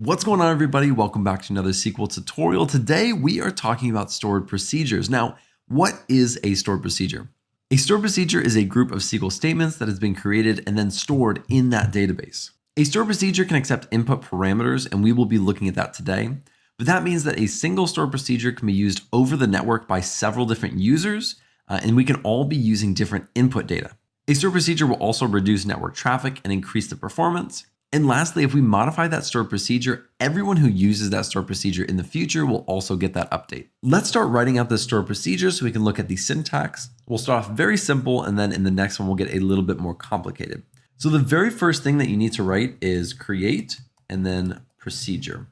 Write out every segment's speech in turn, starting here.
What's going on everybody? Welcome back to another SQL tutorial. Today we are talking about stored procedures. Now, what is a stored procedure? A stored procedure is a group of SQL statements that has been created and then stored in that database. A stored procedure can accept input parameters and we will be looking at that today. But that means that a single stored procedure can be used over the network by several different users uh, and we can all be using different input data. A stored procedure will also reduce network traffic and increase the performance. And lastly, if we modify that stored procedure, everyone who uses that stored procedure in the future will also get that update. Let's start writing out this stored procedure so we can look at the syntax. We'll start off very simple and then in the next one we'll get a little bit more complicated. So the very first thing that you need to write is create and then procedure.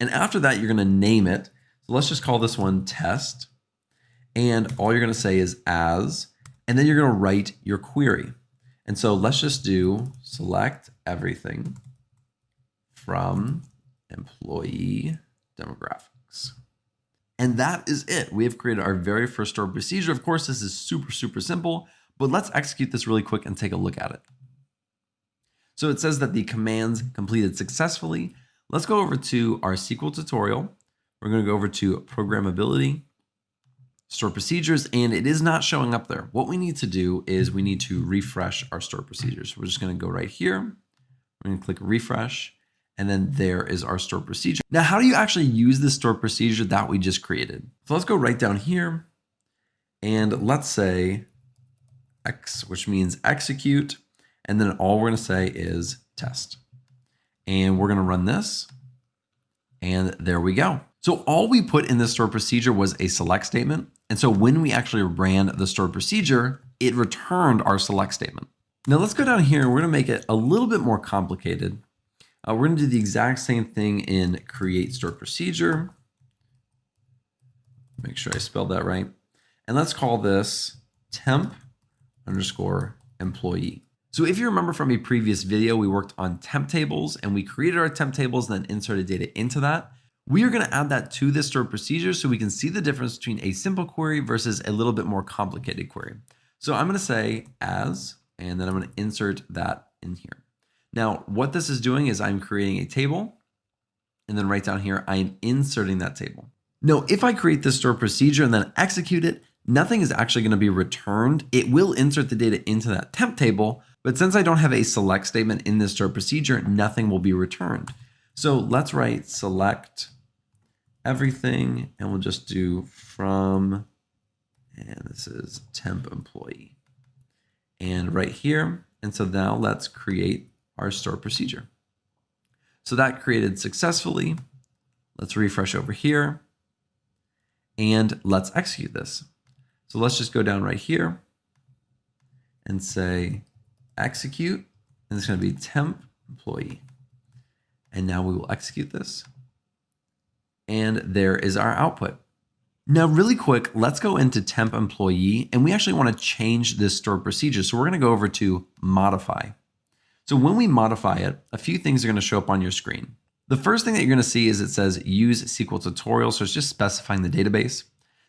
And after that, you're gonna name it. So let's just call this one test. And all you're gonna say is as, and then you're gonna write your query. And so let's just do select everything from employee demographics. And that is it. We have created our very first stored procedure. Of course, this is super, super simple, but let's execute this really quick and take a look at it. So it says that the commands completed successfully. Let's go over to our SQL tutorial. We're going to go over to programmability store procedures, and it is not showing up there. What we need to do is we need to refresh our store procedures. We're just going to go right here. We're going to click refresh, and then there is our store procedure. Now, how do you actually use this store procedure that we just created? So let's go right down here, and let's say X, which means execute, and then all we're going to say is test. And we're going to run this, and there we go. So all we put in this stored procedure was a select statement. And so when we actually ran the stored procedure, it returned our select statement. Now let's go down here. And we're to make it a little bit more complicated. Uh, we're to do the exact same thing in create stored procedure. Make sure I spelled that right. And let's call this temp underscore employee. So if you remember from a previous video, we worked on temp tables and we created our temp tables, and then inserted data into that. We are going to add that to this stored procedure so we can see the difference between a simple query versus a little bit more complicated query. So I'm going to say as, and then I'm going to insert that in here. Now, what this is doing is I'm creating a table, and then right down here, I am inserting that table. Now, if I create this stored procedure and then execute it, nothing is actually going to be returned. It will insert the data into that temp table, but since I don't have a select statement in this stored procedure, nothing will be returned. So let's write select everything and we'll just do from, and this is temp employee. And right here, and so now let's create our store procedure. So that created successfully. Let's refresh over here and let's execute this. So let's just go down right here and say execute, and it's going to be temp employee. And now we will execute this and there is our output. Now, really quick, let's go into temp employee, and we actually want to change this stored procedure. So we're going to go over to modify. So when we modify it, a few things are going to show up on your screen. The first thing that you're going to see is it says use SQL tutorial. So it's just specifying the database.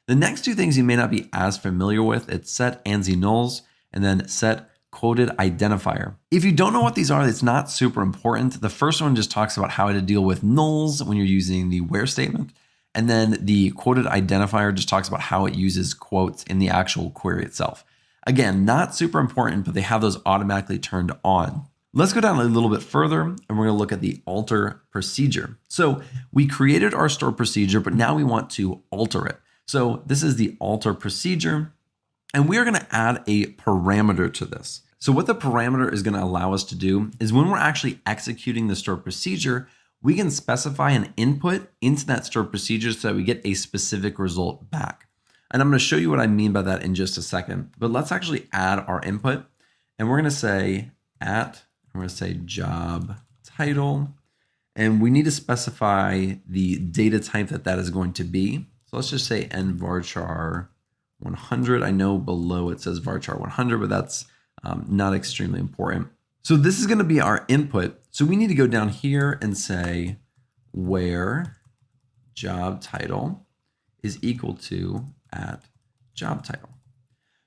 The next two things you may not be as familiar with, it's set ANSI nulls and then set quoted identifier. If you don't know what these are, it's not super important. The first one just talks about how to deal with nulls when you're using the where statement. And then the quoted identifier just talks about how it uses quotes in the actual query itself. Again, not super important, but they have those automatically turned on. Let's go down a little bit further and we're going to look at the alter procedure. So we created our store procedure, but now we want to alter it. So this is the alter procedure. And we are going to add a parameter to this. So what the parameter is going to allow us to do is when we're actually executing the stored procedure, we can specify an input into that stored procedure so that we get a specific result back. And I'm going to show you what I mean by that in just a second. But let's actually add our input. And we're going to say at, we're going to say job title. And we need to specify the data type that that is going to be. So let's just say nvarchar 100. I know below it says varchar 100, but that's um, not extremely important. So this is going to be our input. So we need to go down here and say where job title is equal to at job title.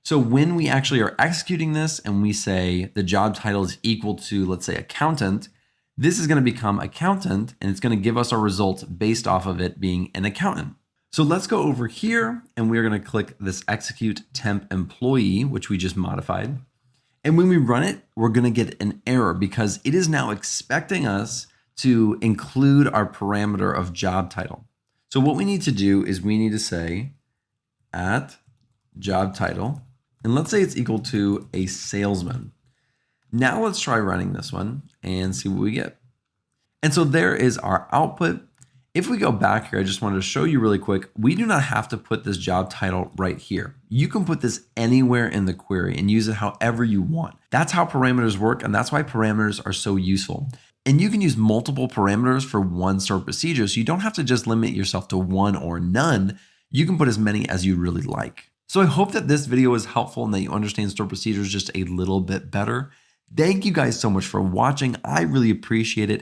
So when we actually are executing this and we say the job title is equal to, let's say, accountant, This is going to become accountant and it's going to give us our results based off of it being an accountant. So let's go over here and we're going to click this execute temp employee, which we just modified. And when we run it, we're going to get an error because it is now expecting us to include our parameter of job title. So what we need to do is we need to say at job title, and let's say it's equal to a salesman. Now let's try running this one and see what we get. And so there is our output. If we go back here, I just wanted to show you really quick, we do not have to put this job title right here. You can put this anywhere in the query and use it however you want. That's how parameters work, and that's why parameters are so useful. And you can use multiple parameters for one stored procedure, so you don't have to just limit yourself to one or none. You can put as many as you really like. So I hope that this video was helpful and that you understand stored procedures just a little bit better. Thank you guys so much for watching. I really appreciate it.